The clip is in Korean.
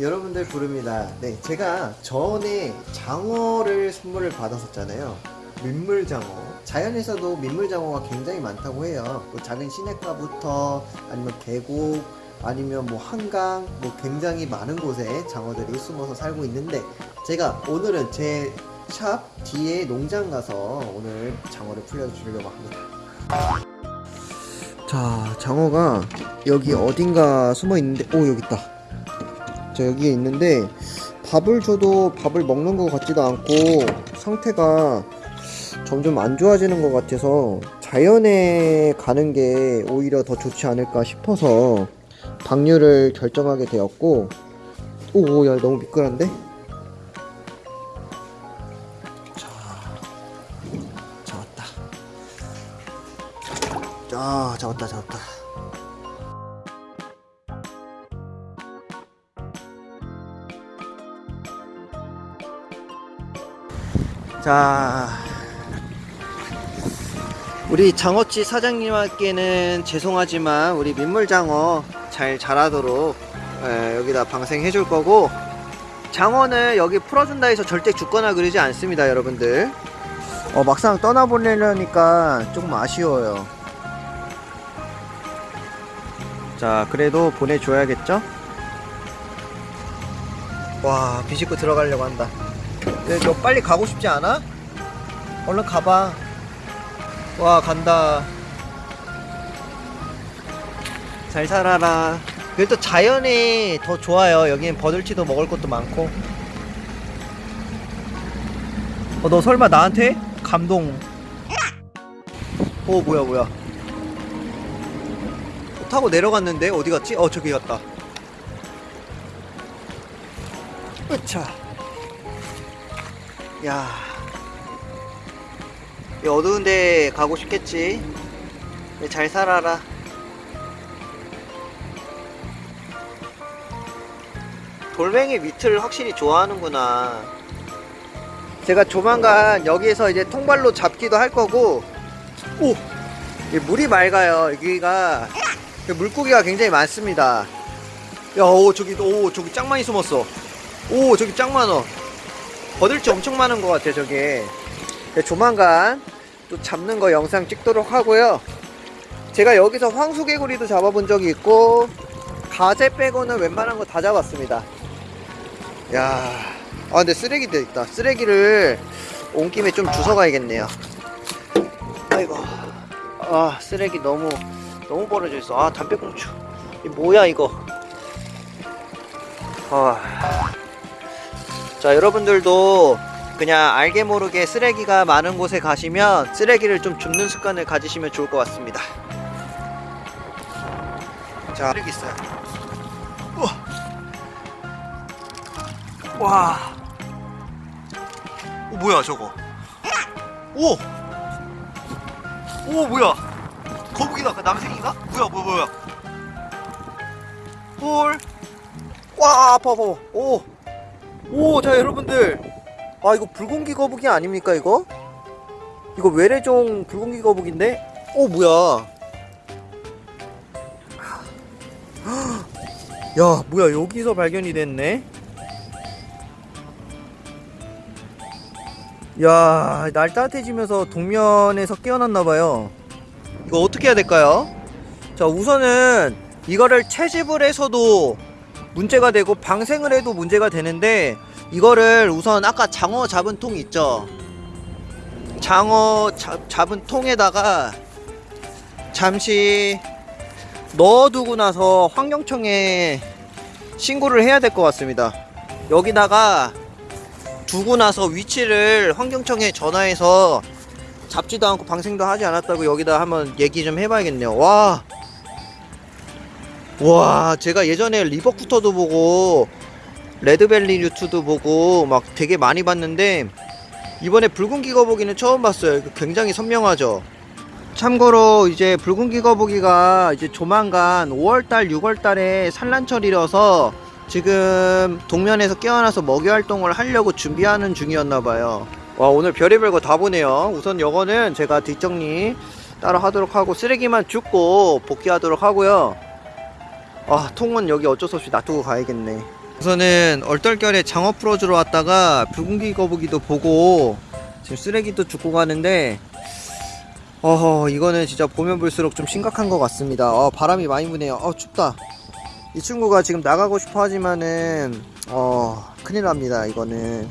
여러분들 부릅니다. 네, 제가 전에 장어를 선물을 받았었잖아요. 민물장어. 자연에서도 민물장어가 굉장히 많다고 해요. 뭐 작은 시냇가부터 아니면 계곡, 아니면 뭐 한강, 뭐 굉장히 많은 곳에 장어들이 숨어서 살고 있는데 제가 오늘은 제 샵 뒤에 농장 가서 오늘 장어를 풀려주려고 합니다. 자, 장어가 여기 어딘가 숨어 있는데, 오, 여기 있다. 자, 여기에 있는데, 밥을 줘도 밥을 먹는 것 같지도 않고, 상태가 점점 안 좋아지는 것 같아서, 자연에 가는 게 오히려 더 좋지 않을까 싶어서, 방류를 결정하게 되었고, 오, 야, 너무 미끄러운데? 자, 잡았다. 아, 잡았다, 잡았다. 자, 우리 장어치 사장님께는 죄송하지만 우리 민물장어 잘 자라도록 에, 여기다 방생해 줄 거고 장어는 여기 풀어준다 해서 절대 죽거나 그러지 않습니다 여러분들. 어, 막상 떠나보내려니까 조금 아쉬워요. 자 그래도 보내줘야겠죠? 와 비집고 들어가려고 한다 근데 너 빨리 가고 싶지 않아? 얼른 가봐. 와 간다. 잘 살아라. 그래도 자연이 더 좋아요. 여기는 버들치도 먹을 것도 많고. 어 너 설마 나한테? 감동. 어 뭐야 뭐야. 타고 내려갔는데 어디 갔지? 어 저기 갔다. 으차 야이 어두운 데 가고 싶겠지 네, 잘 살아라 돌멩이 밑을 확실히 좋아하는구나 제가 조만간 여기에서 이제 통발로 잡기도 할 거고 오! 이 물이 맑아요 여기가 물고기가 굉장히 많습니다 야, 오, 저기, 오, 저기 짱 많이 숨었어. 오, 저기 짱 많어. 버들치 엄청 많은 것 같아, 저게. 네, 조만간 또 잡는 거 영상 찍도록 하고요. 제가 여기서 황수개구리도 잡아본 적이 있고, 가재 빼고는 웬만한 거 다 잡았습니다. 야, 아, 근데 쓰레기도 있다. 쓰레기를 온 김에 좀 주워 가야겠네요. 아이고, 아, 쓰레기 너무, 너무 벌어져 있어. 아, 담배꽁초. 이 뭐야, 이거. 아. 자 여러분들도 그냥 알게 모르게 쓰레기가 많은 곳에 가시면 쓰레기를 좀 줍는 습관을 가지시면 좋을 것 같습니다. 자 쓰레기 있어요. 우와. 와. 오, 뭐야 저거? 오! 오 뭐야? 거북이다 그 남생인가? 뭐야 뭐야 뭐야? 헐와 아파 아파. 오! 오 자 여러분들 아 이거 불공기 거북이 아닙니까 이거? 이거 외래종 불공기 거북인데? 오 뭐야 야 뭐야 여기서 발견이 됐네 야 날 따뜻해지면서 동면에서 깨어났나봐요 이거 어떻게 해야 될까요? 자 우선은 이거를 채집을 해서도 문제가 되고 방생을 해도 문제가 되는데 이거를 우선 아까 장어 잡은 통 있죠? 장어 잡, 잡은 통에다가 잠시 넣어두고 나서 환경청에 신고를 해야 될 것 같습니다. 여기다가 두고 나서 위치를 환경청에 전화해서 잡지도 않고 방생도 하지 않았다고 여기다 한번 얘기 좀 해봐야겠네요. 와 와 제가 예전에 리버쿠터도 보고 레드벨리 류트도 보고 막 되게 많이 봤는데 이번에 붉은 기거북이는 처음 봤어요. 굉장히 선명하죠? 참고로 이제 붉은 기거북이가 이제 조만간 5월달 6월달에 산란철이라서 지금 동면에서 깨어나서 먹이 활동을 하려고 준비하는 중이었나봐요. 와 오늘 별의별 거 다 보네요. 우선 요거는 제가 뒷정리 따로 하도록 하고 쓰레기만 줍고 복귀하도록 하고요 아 통은 여기 어쩔 수 없이 놔두고 가야겠네. 우선은 얼떨결에 장어 풀어주러 왔다가 붉은기 거북이도 보고 지금 쓰레기도 줍고 가는데 어허 이거는 진짜 보면 볼수록 좀 심각한 것 같습니다. 어 바람이 많이 부네요. 어 춥다. 이 친구가 지금 나가고 싶어 하지만은 어 큰일 납니다 이거는